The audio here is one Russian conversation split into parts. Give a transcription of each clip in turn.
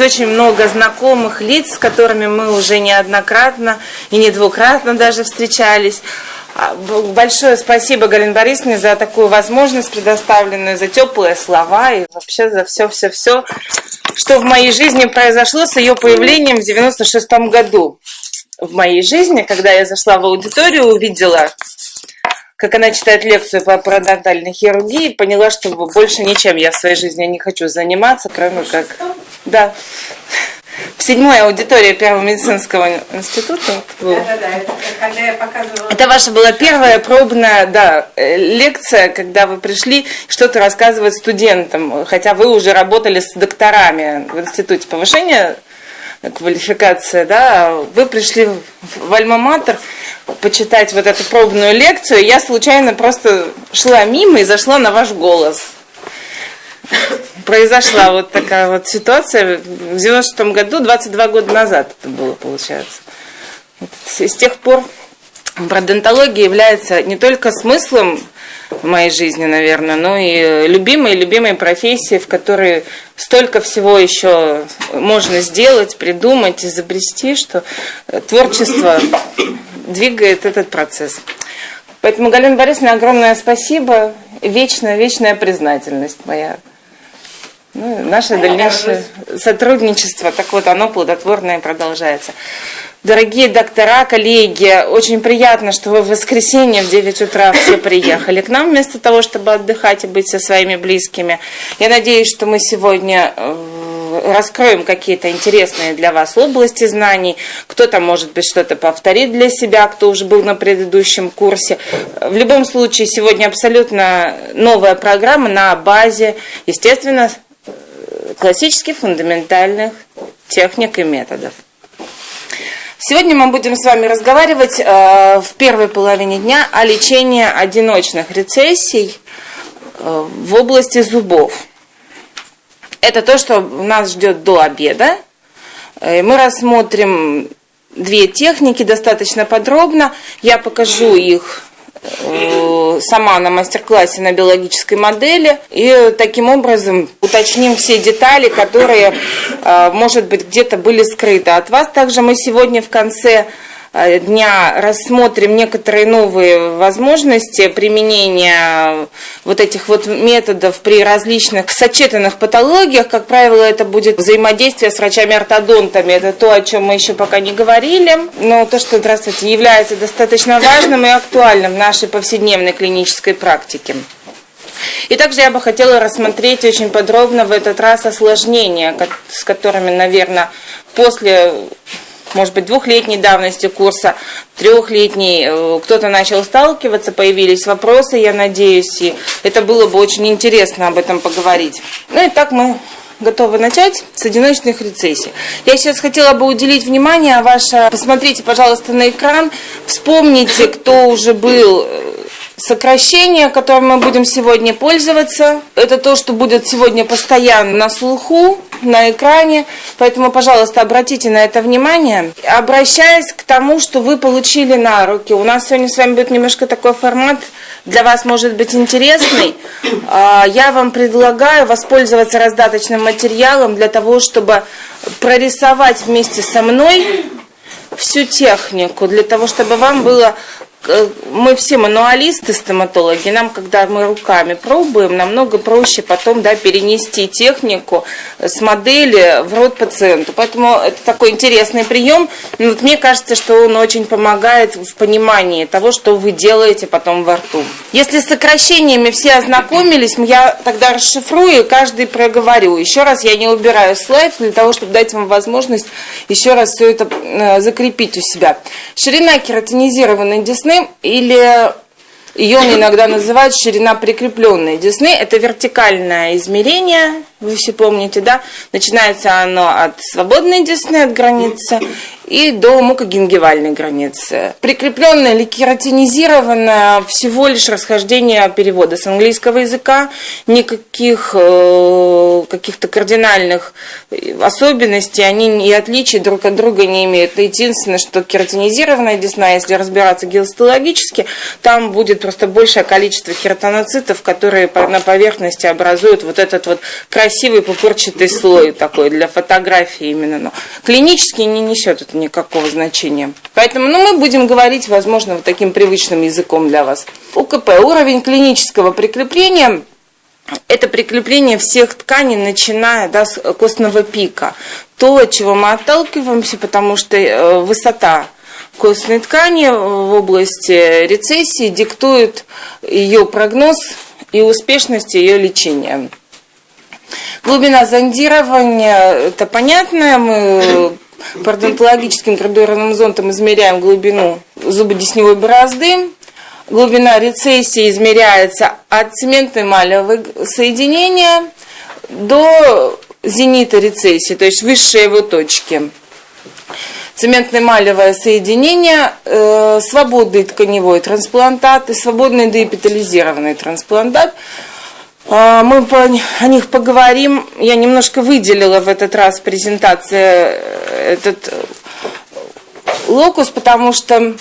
Очень много знакомых лиц, с которыми мы уже неоднократно и не двукратно даже встречались. А, большое спасибо Галине Борисовне за такую возможность предоставленную, за теплые слова и вообще за все-все-все, что в моей жизни произошло с ее появлением в 96 году. В моей жизни, когда я зашла в аудиторию, увидела, как она читает лекцию по парадонтальной хирургии, поняла, что больше ничем я в своей жизни не хочу заниматься, кроме как... Да в седьмой аудитории Первого медицинского института. Да, да, да, это когда я показывала. Это ваша была первая пробная, да, лекция, когда вы пришли что-то рассказывать студентам, хотя вы уже работали с докторами в институте повышения квалификации, да, вы пришли в Альма-Матер почитать вот эту пробную лекцию, я случайно просто шла мимо и зашла на ваш голос произошла вот такая вот ситуация в 96 году, 22 года назад это было, получается. С тех пор пародонтология является не только смыслом моей жизни, наверное, но и любимой, любимой профессией, в которой столько всего еще можно сделать, придумать, изобрести, что творчество двигает этот процесс. Поэтому, Галина Борисовна, огромное спасибо, вечная, вечная признательность моя. Ну, наше дальнейшее сотрудничество, так вот, оно плодотворное продолжается. Дорогие доктора, коллеги, очень приятно, что вы в воскресенье в 9 утра все приехали к нам, вместо того, чтобы отдыхать и быть со своими близкими. Я надеюсь, что мы сегодня э, раскроем какие-то интересные для вас области знаний. Кто-то, может быть, что-то повторит для себя, кто уже был на предыдущем курсе. В любом случае, сегодня абсолютно новая программа на базе, естественно, классических фундаментальных техник и методов. Сегодня мы будем с вами разговаривать э, в первой половине дня о лечении одиночных рецессий э, в области зубов. Это то, что нас ждет до обеда. Э, мы рассмотрим две техники достаточно подробно. Я покажу их Э, сама на мастер-классе на биологической модели и таким образом уточним все детали, которые, э, может быть, где-то были скрыты от вас. Также мы сегодня в конце дня рассмотрим некоторые новые возможности применения вот этих вот методов при различных сочетанных патологиях. Как правило, это будет взаимодействие с врачами-ортодонтами. Это то, о чем мы еще пока не говорили. Но то, что, здравствуйте, является достаточно важным и актуальным в нашей повседневной клинической практике. И также я бы хотела рассмотреть очень подробно в этот раз осложнения, с которыми, наверное, после может быть, двухлетней давности курса, трехлетней, э, кто-то начал сталкиваться, появились вопросы, я надеюсь, и это было бы очень интересно об этом поговорить. Ну и так мы готовы начать с одиночных рецессий. Я сейчас хотела бы уделить внимание а ваше, посмотрите, пожалуйста, на экран, вспомните, кто уже был э, сокращение, которым мы будем сегодня пользоваться. Это то, что будет сегодня постоянно на слуху, на экране. Поэтому, пожалуйста, обратите на это внимание. Обращаясь к тому, что вы получили на руки. У нас сегодня с вами будет немножко такой формат, для вас может быть интересный. А, я вам предлагаю воспользоваться раздаточным материалом для того, чтобы прорисовать вместе со мной всю технику, для того, чтобы вам было мы все мануалисты, стоматологи, нам, когда мы руками пробуем, намного проще потом да, перенести технику с модели в рот пациенту. Поэтому это такой интересный прием. Но вот мне кажется, что он очень помогает в понимании того, что вы делаете потом во рту. Если с сокращениями все ознакомились, я тогда расшифрую и каждый проговорю. Еще раз я не убираю слайд для того, чтобы дать вам возможность еще раз все это э, закрепить у себя. Ширина кератинизированной десны или ее иногда называют ширина прикрепленной десны. Это вертикальное измерение, вы все помните, да? Начинается оно от свободной десны, от границы, и до мукогенгивальной границы. Прикрепленная или кератинизированная всего лишь расхождение перевода с английского языка, никаких э, каких-то кардинальных особенностей, они и отличий друг от друга не имеют. Единственное, что кератинизированная десна, если разбираться геостологически, там будет просто большее количество кератоноцитов, которые на поверхности образуют вот этот вот красивый красивый пупырчатый слой такой для фотографии именно. Но клинически не несет это никакого значения. Поэтому ну, мы будем говорить, возможно, вот таким привычным языком для вас. УКП. Уровень клинического прикрепления это прикрепление всех тканей, начиная да, с костного пика. То, от чего мы отталкиваемся, потому что э, высота костной ткани в области рецессии диктует ее прогноз и успешность ее лечения. Глубина зондирования, это понятно, мы пародонтологическим градуированным зонтом измеряем глубину зубодесневой борозды, глубина рецессии измеряется от цементно-эмалевого соединения до зенита рецессии, то есть высшей его точки. Цементно-эмалевое соединение, э, свободный тканевой трансплантат и свободный деэпитализированный трансплантат. Э, мы о них поговорим. Я немножко выделила в этот раз презентация э, этот локус, потому что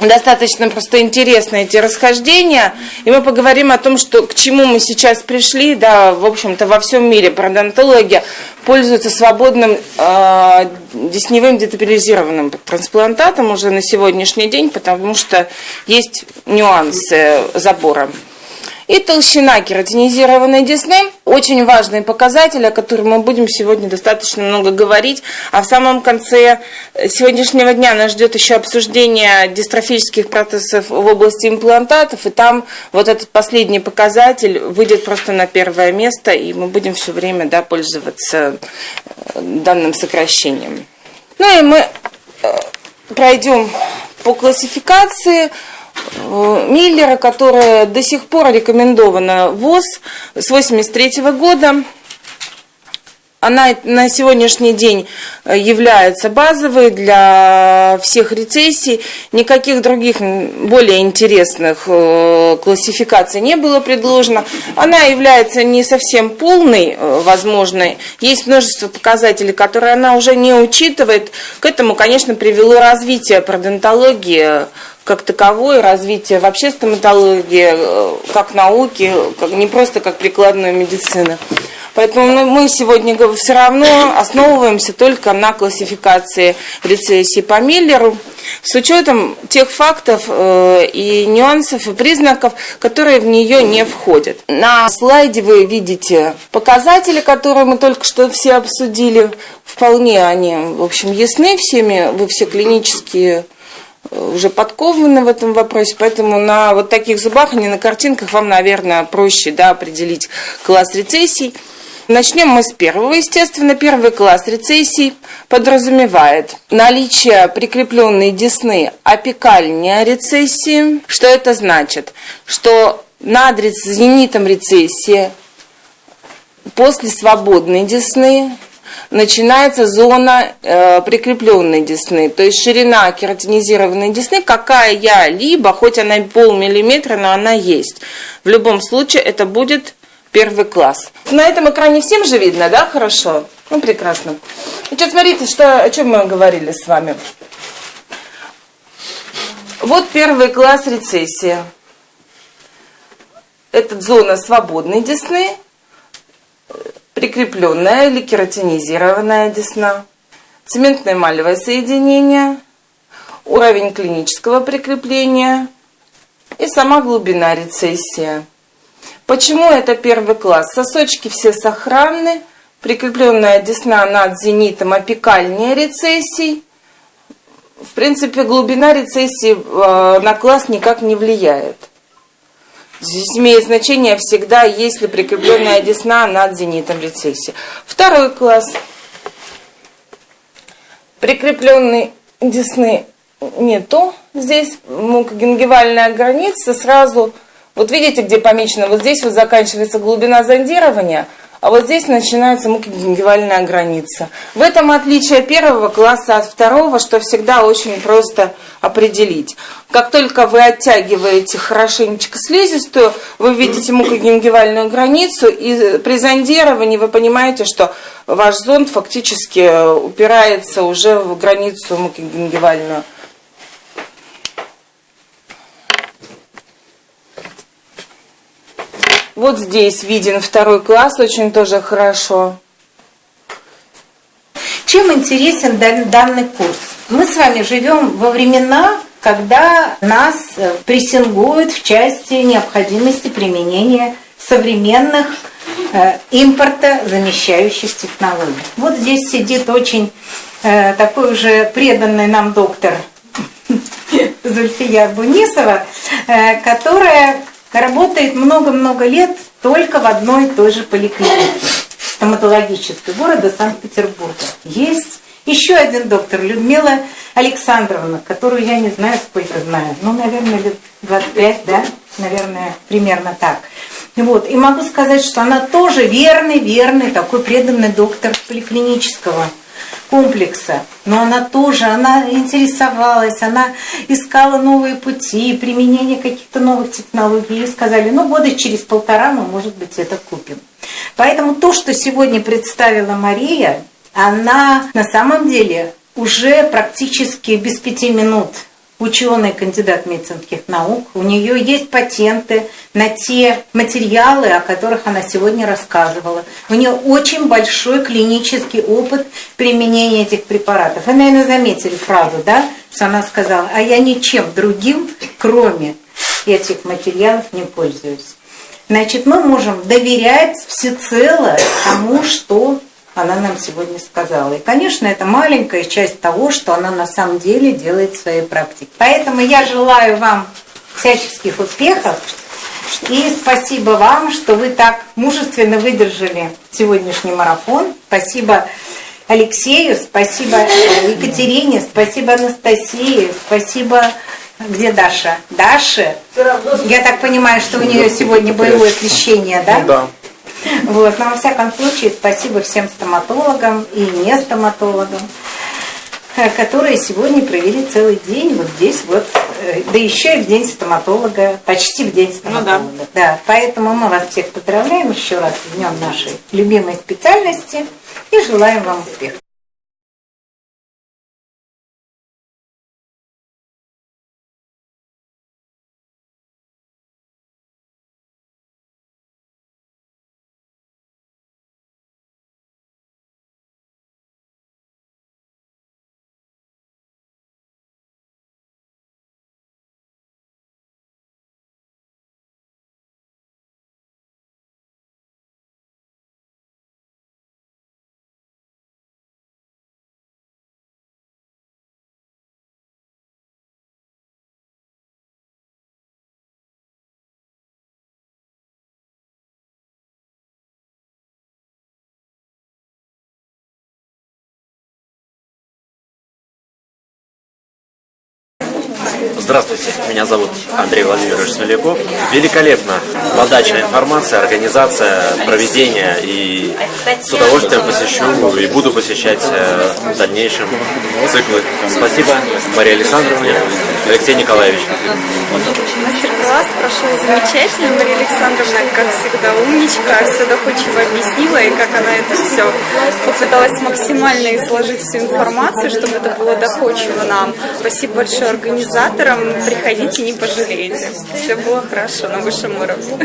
достаточно просто интересны эти расхождения, и мы поговорим о том, что к чему мы сейчас пришли, да, в общем-то, во всем мире пародонтология пользуется свободным э, десневым детабилизированным трансплантатом уже на сегодняшний день, потому что есть нюансы забора. И толщина кератинизированной десны – очень важный показатель, о котором мы будем сегодня достаточно много говорить. А в самом конце сегодняшнего дня нас ждет еще обсуждение дистрофических процессов в области имплантатов. И там вот этот последний показатель выйдет просто на первое место, и мы будем все время да, пользоваться э, данным сокращением. Ну и мы э, пройдем по классификации – Миллера, которая до сих пор рекомендована ВОЗ с 1983 года. Она на сегодняшний день э, является базовой для всех рецессий. Никаких других более интересных э, классификаций не было предложено. Она является не совсем полной, возможной. Есть множество показателей, которые она уже не учитывает. К этому, конечно, привело развитие пародонтологии как таковое, развитие вообще стоматологии, э, как науки, как, не просто как прикладной медицины. Поэтому мы сегодня все равно основываемся только на классификации рецессии по Миллеру с учетом тех фактов э, и нюансов и признаков, которые в нее не входят. На слайде вы видите показатели, которые мы только что все обсудили. Вполне они, в общем, ясны всеми, вы все клинические уже подкованы в этом вопросе, поэтому на вот таких зубах, а не на картинках, вам, наверное, проще да, определить класс рецессий. Начнем мы с первого, естественно. Первый класс рецессий подразумевает наличие прикрепленной десны апикальной рецессии. Что это значит? Что над зенитом рецессии после свободной десны начинается зона э, прикрепленной десны, то есть ширина кератинизированной десны какая-либо, хоть она полмиллиметра, но она есть. В любом случае это будет первый класс. На этом экране всем же видно, да, хорошо? Ну, прекрасно. Значит, смотрите, что, о чем мы говорили с вами. Вот первый класс рецессия. Это зона свободной десны, прикрепленная или кератинизированная десна, цементно-эмалевое соединение, уровень клинического прикрепления и сама глубина рецессия. Почему это первый класс? Сосочки все сохранны, прикрепленная десна над зенитом апикальнее рецессий. В принципе, глубина рецессии э, на класс никак не влияет. Здесь имеет значение всегда, если прикрепленная десна над зенитом рецессии. Второй класс. Прикрепленной десны нету. Здесь мукогенгивальная граница сразу, вот видите, где помечено, вот здесь вот заканчивается глубина зондирования, а вот здесь начинается мукогенгивальная граница. В этом отличие первого класса от второго, что всегда очень просто определить. Как только вы оттягиваете хорошенечко слизистую, вы видите мукогенгивальную границу, и при зондировании вы понимаете, что ваш зонд фактически упирается уже в границу мукогенгивальную. Вот здесь виден второй класс, очень тоже хорошо. Чем интересен данный курс? Мы с вами живем во времена, когда нас э, прессингуют в части необходимости применения современных э, импорта замещающих технологий. Вот здесь сидит очень э, такой уже преданный нам доктор Зульфия Бунисова, которая работает много-много лет только в одной и той же поликлинике стоматологической города Санкт-Петербурга. Есть еще один доктор, Людмила Александровна, которую я не знаю, сколько знаю, ну, наверное, лет 25, да, наверное, примерно так. Вот. И могу сказать, что она тоже верный, верный, такой преданный доктор поликлинического комплекса. Но она тоже, она интересовалась, она искала новые пути, применение каких-то новых технологий. И сказали, ну года через полтора мы, может быть, это купим. Поэтому то, что сегодня представила Мария, она на самом деле уже практически без пяти минут ученый, кандидат медицинских наук. У нее есть патенты на те материалы, о которых она сегодня рассказывала. У нее очень большой клинический опыт применения этих препаратов. Вы, наверное, заметили фразу, да, что она сказала, а я ничем другим, кроме этих материалов, не пользуюсь. Значит, мы можем доверять всецело тому, что она нам сегодня сказала. И, конечно, это маленькая часть того, что она на самом деле делает в своей практике. Поэтому я желаю вам всяческих успехов. И спасибо вам, что вы так мужественно выдержали сегодняшний марафон. Спасибо Алексею, спасибо Екатерине, спасибо Анастасии, спасибо... Где Даша? Даша? Я так понимаю, что у нее сегодня боевое освещение, да? Ну, да. Вот. Но во всяком случае, спасибо всем стоматологам и не стоматологам, э, которые сегодня провели целый день вот здесь вот, э, да еще и в день стоматолога, почти в день стоматолога. Ну, да. да. Поэтому мы вас всех поздравляем еще раз с днем нашей любимой специальности и желаем вам успехов. Здравствуйте, меня зовут Андрей Владимирович Смоляков. Великолепно. Подача информации, организация, проведение. И с удовольствием посещу и буду посещать э, в дальнейшем циклы. Спасибо Мария Александровна, Алексей Николаевич. Мастер-класс прошел замечательно. Мария Александровна, как всегда, умничка, все доходчиво объяснила, и как она это все попыталась максимально изложить всю информацию, чтобы это было доходчиво нам. Спасибо большое организаторам. Приходите, не пожалеете. Все было хорошо на высшем уровне.